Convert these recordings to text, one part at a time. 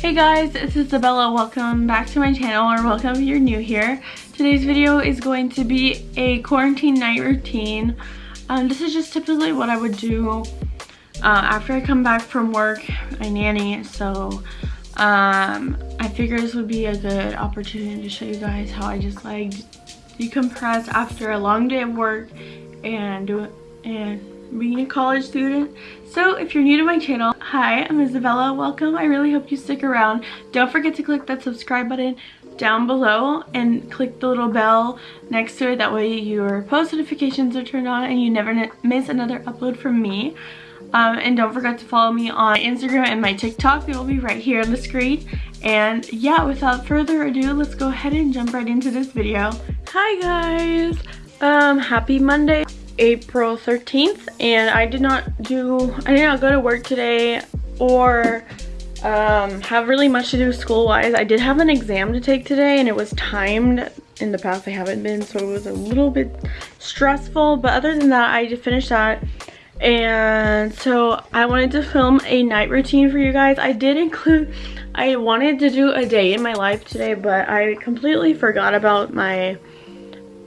Hey guys, it's Isabella. Welcome back to my channel or welcome if you're new here. Today's video is going to be a quarantine night routine. Um, this is just typically what I would do uh, after I come back from work. I nanny, so um, I figured this would be a good opportunity to show you guys how I just like decompress after a long day of work and do it and being a college student. So if you're new to my channel, hi, I'm Isabella. Welcome. I really hope you stick around. Don't forget to click that subscribe button down below and click the little bell next to it. That way your post notifications are turned on and you never miss another upload from me. Um, and don't forget to follow me on Instagram and my TikTok. It will be right here on the screen. And yeah, without further ado, let's go ahead and jump right into this video. Hi guys! Um, happy Monday. April 13th and I did not do, I did not go to work today or um, have really much to do school-wise. I did have an exam to take today and it was timed. In the past I haven't been so it was a little bit stressful but other than that I just finished that and so I wanted to film a night routine for you guys. I did include, I wanted to do a day in my life today but I completely forgot about my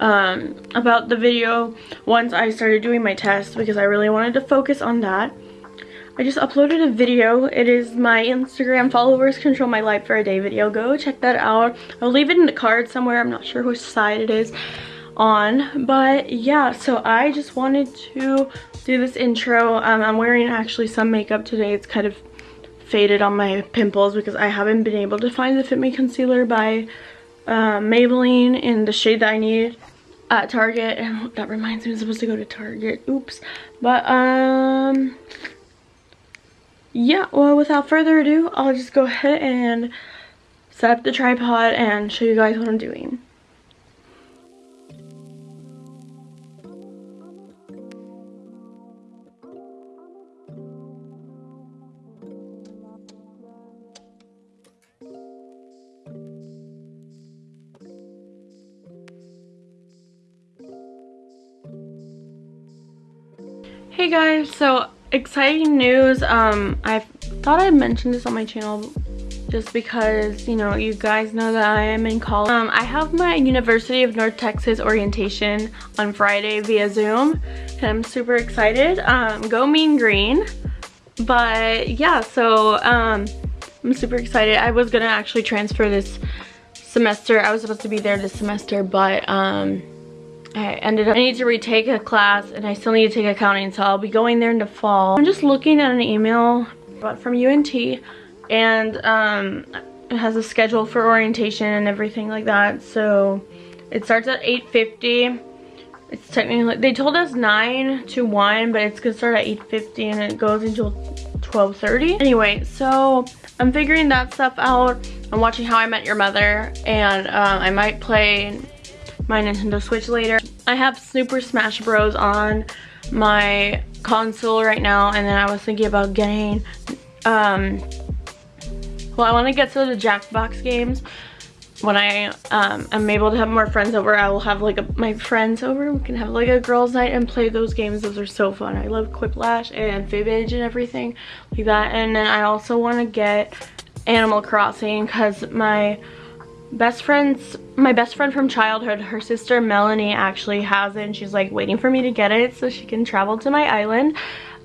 um, about the video once I started doing my test because I really wanted to focus on that. I just uploaded a video. It is my Instagram followers control my life for a day video. Go check that out. I'll leave it in the card somewhere. I'm not sure which side it is on. But yeah, so I just wanted to do this intro. Um, I'm wearing actually some makeup today. It's kind of faded on my pimples because I haven't been able to find the Fit Me Concealer by uh, Maybelline in the shade that I need at Target. And that reminds me I'm supposed to go to Target. Oops. But, um, yeah, well, without further ado, I'll just go ahead and set up the tripod and show you guys what I'm doing. Guys, so exciting news. Um, I thought I mentioned this on my channel just because, you know, you guys know that I am in college. Um, I have my University of North Texas orientation on Friday via Zoom and I'm super excited. Um, go Mean Green. But yeah, so um, I'm super excited. I was gonna actually transfer this semester. I was supposed to be there this semester, but um, I ended up, I need to retake a class and I still need to take accounting so I'll be going there in the fall. I'm just looking at an email from UNT and um, it has a schedule for orientation and everything like that. So it starts at 8.50. It's technically, they told us 9 to 1 but it's gonna start at 8.50 and it goes until 12.30. Anyway, so I'm figuring that stuff out. I'm watching How I Met Your Mother and um, I might play my Nintendo Switch later. I have Super Smash Bros on my console right now and then I was thinking about getting um well I want to get to the Jackbox games when I um, am able to have more friends over. I will have like a, my friends over. We can have like a girls night and play those games. Those are so fun. I love Quiplash and Fibbage and everything like that. And then I also want to get Animal Crossing because my best friends my best friend from childhood her sister melanie actually has it and she's like waiting for me to get it so she can travel to my island.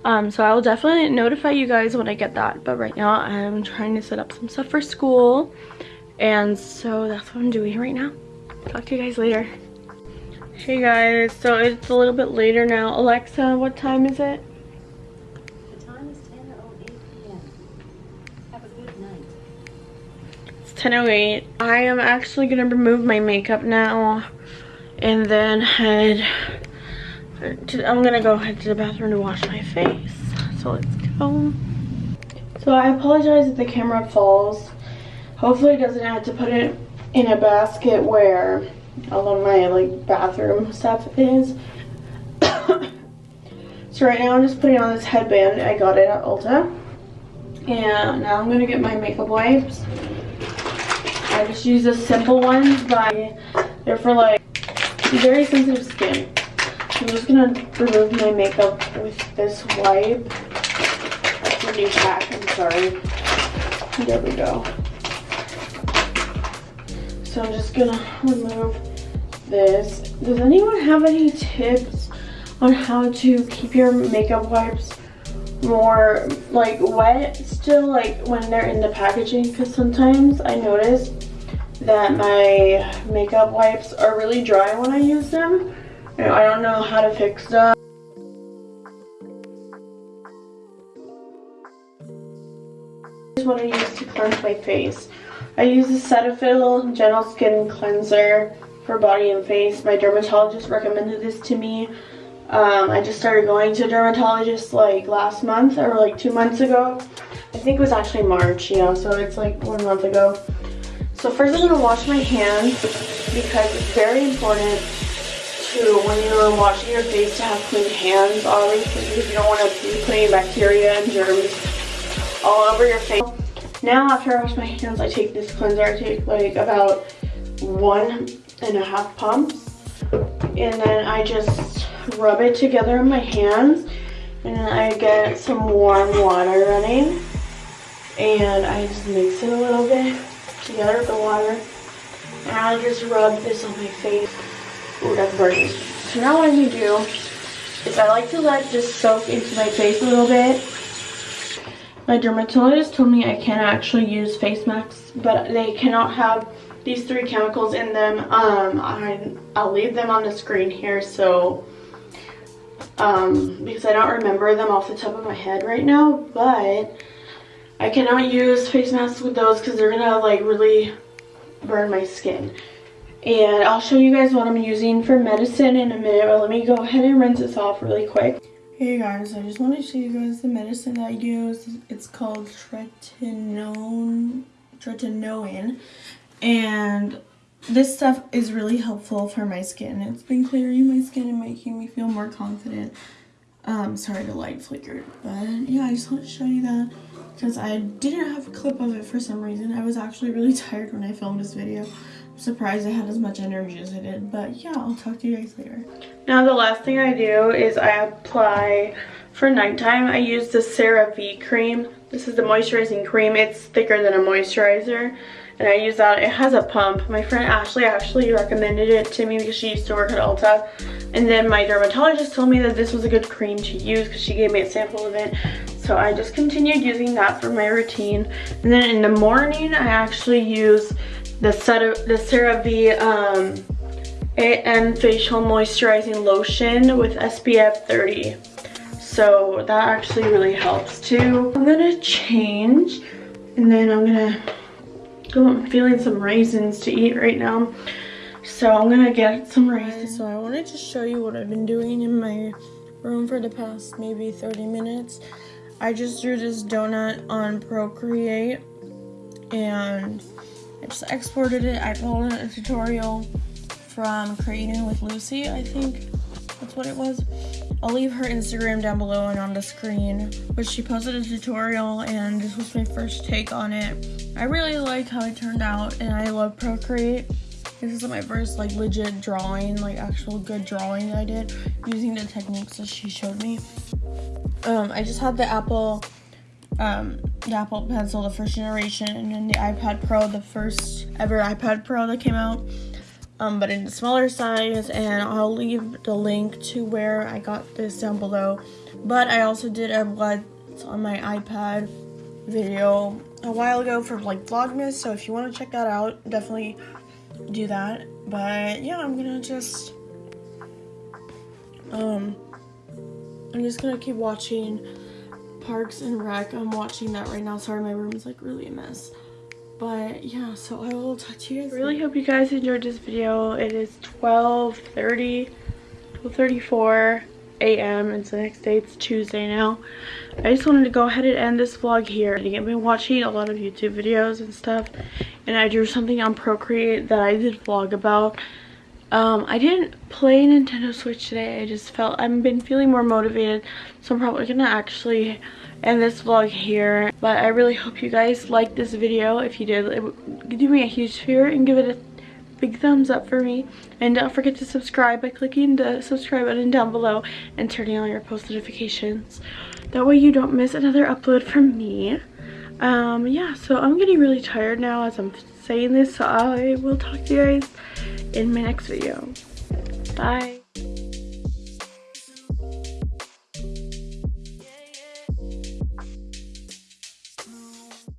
Um, so i will definitely notify you guys when i get that but right now i'm trying to set up some stuff for school and so that's what i'm doing right now. Talk to you guys later. Hey guys. So it's a little bit later now. Alexa what time is it 10.08. I am actually going to remove my makeup now and then head to, I'm going to go head to the bathroom to wash my face. So let's go. So I apologize if the camera falls. Hopefully it doesn't have to put it in a basket where all of my like bathroom stuff is. so right now I'm just putting on this headband. I got it at Ulta. And now I'm going to get my makeup wipes. I just use the simple ones, but they're for like very sensitive skin. I'm just gonna remove my makeup with this wipe. That's a new pack, I'm sorry. There we go. So I'm just gonna remove this. Does anyone have any tips on how to keep your makeup wipes more like wet still like when they're in the packaging? Because sometimes I notice that my makeup wipes are really dry when I use them. I don't know how to fix that. This is what I use to cleanse my face. I use the Cetaphil Gentle Skin Cleanser for body and face. My dermatologist recommended this to me. Um, I just started going to a dermatologist like last month or like two months ago. I think it was actually March, yeah, so it's like one month ago. So first I'm going to wash my hands because it's very important to, when you're washing your face, to have clean hands, obviously, because you don't want to be putting bacteria and germs all over your face. Now after I wash my hands, I take this cleanser. I take like about one and a half pumps. And then I just rub it together in my hands. And then I get some warm water running. And I just mix it a little bit together with the water. And I just rub this on my face. Ooh, that's burning. So now what I'm going to do is I like to let this soak into my face a little bit. My dermatologist told me I can actually use face masks, but they cannot have these three chemicals in them. Um, I, I'll leave them on the screen here so um, because I don't remember them off the top of my head right now, but I cannot use face masks with those because they're gonna like really burn my skin. And I'll show you guys what I'm using for medicine in a minute, but let me go ahead and rinse this off really quick. Hey guys, I just want to show you guys the medicine that I use. It's called tretinoin, tretinoin, and this stuff is really helpful for my skin. It's been clearing my skin and making me feel more confident. Um, sorry the light flickered, but yeah, I just want to show you that because I didn't have a clip of it for some reason. I was actually really tired when I filmed this video. I'm surprised I had as much energy as I did, but yeah, I'll talk to you guys later. Now the last thing I do is I apply for nighttime. I use the CeraVe cream. This is the moisturizing cream. It's thicker than a moisturizer and I use that. It has a pump. My friend Ashley actually recommended it to me because she used to work at Ulta. And then my dermatologist told me that this was a good cream to use because she gave me a sample of it. So I just continued using that for my routine. And then in the morning, I actually use the, the CeraVe um, AM Facial Moisturizing Lotion with SPF 30. So that actually really helps too. I'm gonna change and then I'm gonna go, I'm feeling some raisins to eat right now. So I'm gonna get some raisins. So I wanted to show you what I've been doing in my room for the past maybe 30 minutes. I just drew this donut on Procreate and I just exported it. I followed a tutorial from Creating with Lucy, I think that's what it was. I'll leave her Instagram down below and on the screen, but she posted a tutorial and this was my first take on it. I really like how it turned out and I love Procreate. This is my first like legit drawing, like actual good drawing I did using the techniques that she showed me. Um, I just had the Apple um, the Apple Pencil, the first generation, and then the iPad Pro, the first ever iPad Pro that came out, um, but in the smaller size, and I'll leave the link to where I got this down below. But I also did a what's on my iPad video a while ago for like Vlogmas, so if you want to check that out, definitely do that. But yeah, I'm gonna just, um, I'm just gonna keep watching Parks and Rec. I'm watching that right now. Sorry, my room is like really a mess. But yeah, so I will talk to you guys. I really hope you guys enjoyed this video. It is 12.30, 12.34 a.m. It's the next day it's Tuesday now. I just wanted to go ahead and end this vlog here. I've been watching a lot of YouTube videos and stuff and I drew something on Procreate that I did vlog about. Um, I didn't play Nintendo Switch today. I just felt, I've been feeling more motivated. So I'm probably going to actually end this vlog here. But I really hope you guys liked this video. If you did, do me a huge favor and give it a big thumbs up for me. And don't forget to subscribe by clicking the subscribe button down below and turning on your post notifications. That way you don't miss another upload from me. um yeah so i'm getting really tired now as i'm saying this so i will talk to you guys in my next video. Bye